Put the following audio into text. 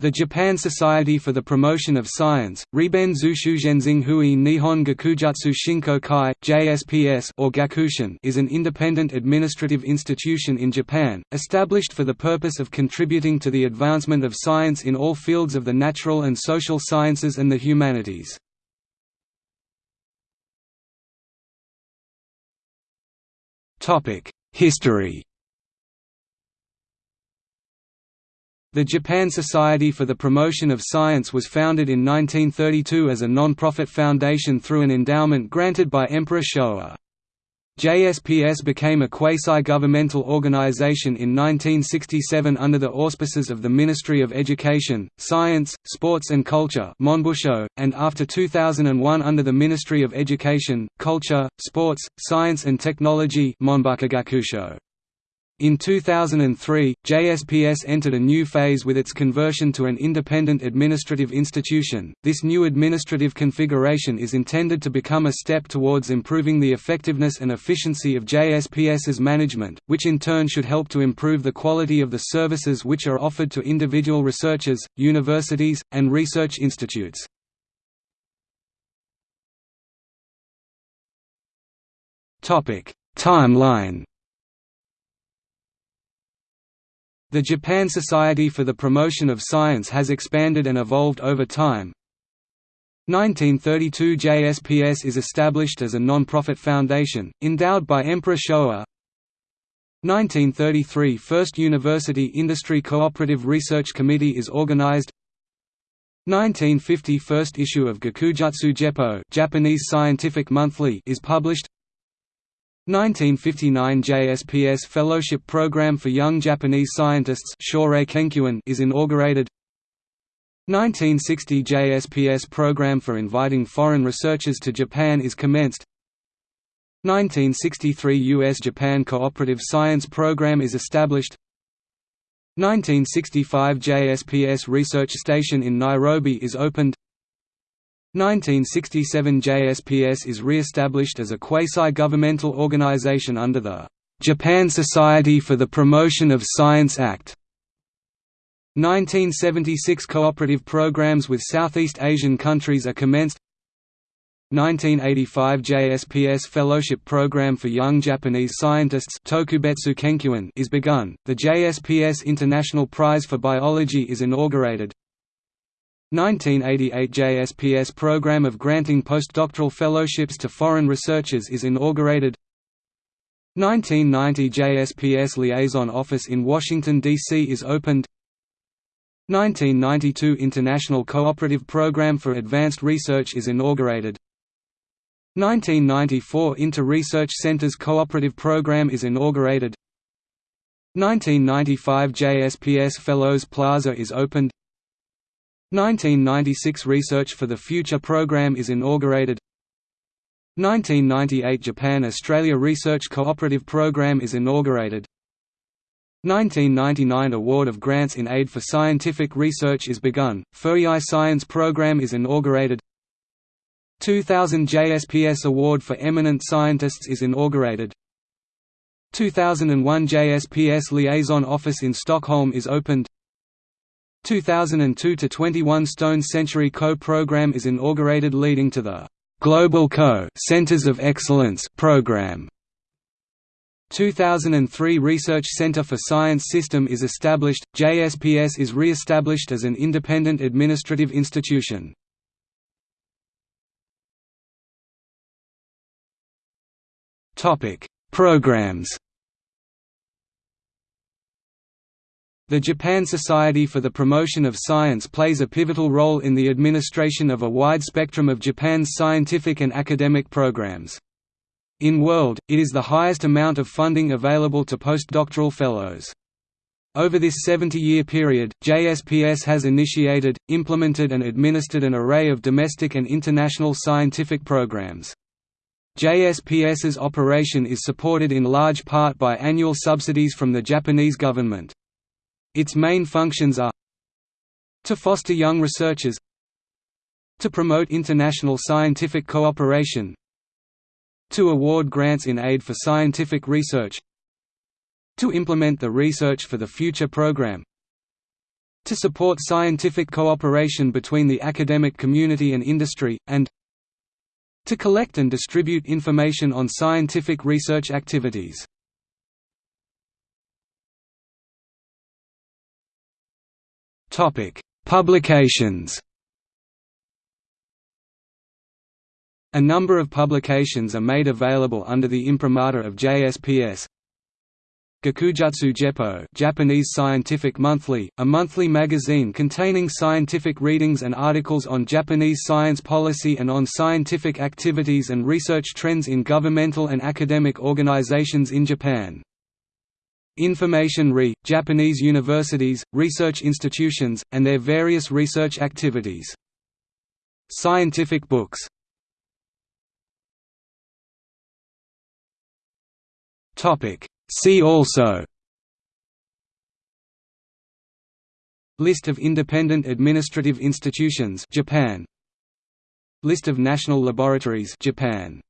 The Japan Society for the Promotion of Science, Riben Zushuzhenzing Hui Nihon Gakujutsu Shinko Kai (JSPS) or Gakushin, is an independent administrative institution in Japan, established for the purpose of contributing to the advancement of science in all fields of the natural and social sciences and the humanities. History The Japan Society for the Promotion of Science was founded in 1932 as a non-profit foundation through an endowment granted by Emperor Showa. JSPS became a quasi-governmental organization in 1967 under the auspices of the Ministry of Education, Science, Sports and Culture and after 2001 under the Ministry of Education, Culture, Sports, Science and Technology in 2003, JSPS entered a new phase with its conversion to an independent administrative institution. This new administrative configuration is intended to become a step towards improving the effectiveness and efficiency of JSPS's management, which in turn should help to improve the quality of the services which are offered to individual researchers, universities, and research institutes. Topic: Timeline The Japan Society for the Promotion of Science has expanded and evolved over time. 1932 JSPS is established as a non-profit foundation, endowed by Emperor Showa. 1933 First University Industry Cooperative Research Committee is organized 1950 First issue of Gakujutsu Geppo Japanese Scientific Monthly is published 1959 JSPS Fellowship Program for Young Japanese Scientists is inaugurated. 1960 JSPS Program for inviting foreign researchers to Japan is commenced. 1963 U.S.-Japan Cooperative Science Program is established. 1965 JSPS Research Station in Nairobi is opened 1967 JSPS is re-established as a quasi-governmental organization under the Japan Society for the Promotion of Science Act. 1976 cooperative programs with Southeast Asian countries are commenced. 1985 JSPS Fellowship Program for Young Japanese Scientists Tokubetsu is begun, the JSPS International Prize for Biology is inaugurated 1988 JSPS program of granting postdoctoral fellowships to foreign researchers is inaugurated. 1990 JSPS Liaison Office in Washington, D.C. is opened. 1992 International Cooperative Program for Advanced Research is inaugurated. 1994 Inter-Research Centers Cooperative Program is inaugurated. 1995 JSPS Fellows Plaza is opened 1996 Research for the Future program is inaugurated. 1998 Japan-Australia Research Cooperative Program is inaugurated. 1999 Award of Grants in Aid for Scientific Research is begun, Fuiai Science Program is inaugurated. 2000 JSPS Award for Eminent Scientists is inaugurated. 2001 JSPS Liaison Office in Stockholm is opened 2002 to 21 Stone Century Co program is inaugurated leading to the Global Co Centers of Excellence program. 2003 Research Center for Science System is established. JSPS is re-established as an independent administrative institution. Topic: Programs The Japan Society for the Promotion of Science plays a pivotal role in the administration of a wide spectrum of Japan's scientific and academic programs. In world, it is the highest amount of funding available to postdoctoral fellows. Over this 70-year period, JSPS has initiated, implemented and administered an array of domestic and international scientific programs. JSPS's operation is supported in large part by annual subsidies from the Japanese government. Its main functions are to foster young researchers to promote international scientific cooperation to award grants in aid for scientific research to implement the Research for the Future program to support scientific cooperation between the academic community and industry, and to collect and distribute information on scientific research activities. Publications A number of publications are made available under the imprimatur of JSPS. Gakujutsu Geppo Japanese Scientific Monthly, a monthly magazine containing scientific readings and articles on Japanese science policy and on scientific activities and research trends in governmental and academic organizations in Japan. Information Re, Japanese universities, research institutions, and their various research activities. Scientific books. See also. List of independent administrative institutions Japan. List of national laboratories Japan